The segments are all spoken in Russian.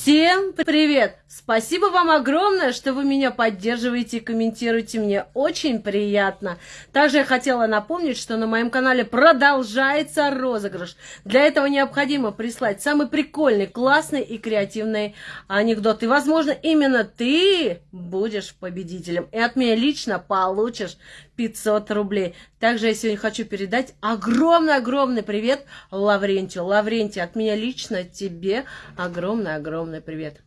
Всем привет! Спасибо вам огромное, что вы меня поддерживаете и комментируете. Мне очень приятно. Также я хотела напомнить, что на моем канале продолжается розыгрыш. Для этого необходимо прислать самый прикольный, классный и креативный анекдот. И, возможно, именно ты будешь победителем. И от меня лично получишь 500 рублей. Также я сегодня хочу передать огромный-огромный привет Лаврентию. Лаврентий, от меня лично тебе огромный-огромный привет.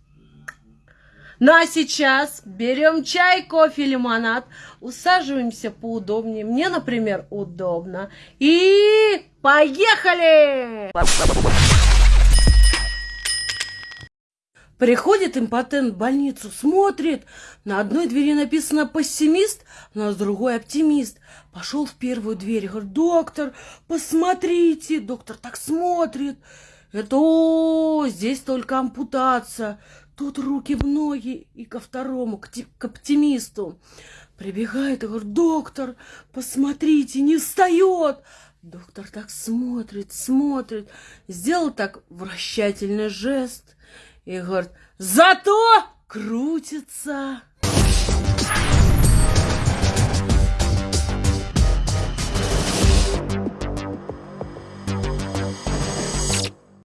Ну а сейчас берем чай, кофе, лимонад, усаживаемся поудобнее. Мне, например, удобно. И поехали! Приходит импотент в больницу, смотрит. На одной двери написано «пессимист», на другой «оптимист». Пошел в первую дверь, говорит, доктор, посмотрите. Доктор так смотрит. Это, о, здесь только ампутация. Тут руки в ноги и ко второму, к, к оптимисту. Прибегает и говорит, доктор, посмотрите, не встает. Доктор так смотрит, смотрит, сделал так вращательный жест – и говорит, зато крутится.